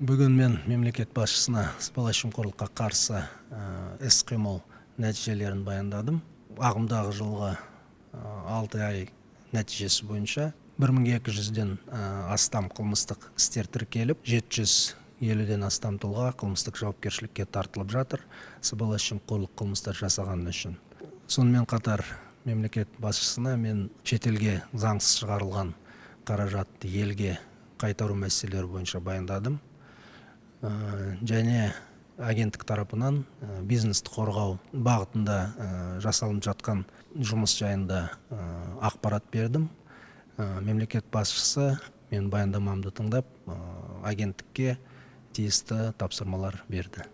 бүгін мен мемлекет басшысына сыбайлас жемқорлыққа қарсы іс қимыл нәтижелерін баяндадым. Ағымдағы жылғы алты ай нәтижесі бойынша бір мың екі жүзден астам қылмыстық істер тіркеліп жеті жүз елуден астам тұлға қылмыстық жауапкершілікке тартылып жатыр сыбайлас жемқорлық қылмыстар жасағаны үшін. Сонымен қатар мемлекет басшысына мен шетелге заңсыз шығарылған қаражатты елге қайтару мәселелері бойынша баяндадым. Және агенттік тарапынан бизнесті қорғау бағытында жасалынып жатқан жұмыс жайында ақпарат бердім. Мемлекет басшысы мен баяндамамды тыңдап агенттікке тиісті тапсырмалар берді.